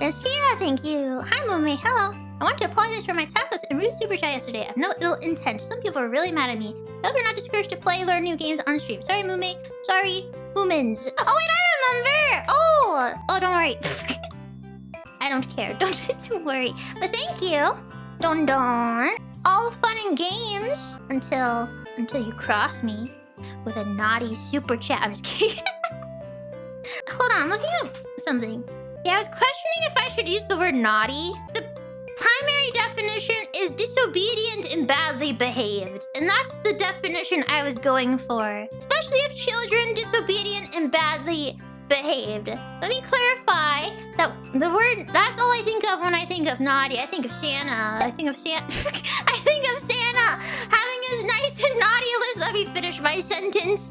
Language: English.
Yes, yeah, thank you. Hi, Mumei. Hello. I want to apologize for my tactless and rude super chat yesterday. I have no ill intent. Some people are really mad at me. I hope you're not discouraged to play learn new games on stream. Sorry, Mumei. Sorry, humans. Oh, wait, I remember. Oh, oh, don't worry. I don't care. Don't, don't worry. But thank you. Don Don. All fun and games until until you cross me with a naughty super chat. I'm just kidding. Hold on, I'm looking up something. Yeah, I was questioning if I should use the word naughty. The primary definition is disobedient and badly behaved. And that's the definition I was going for. Especially if children disobedient and badly behaved. Let me clarify that the word that's all I think of when I think of naughty. I think of Santa. I think of Santa. I think of Santa having his nice and naughty list. Let me finish my sentence.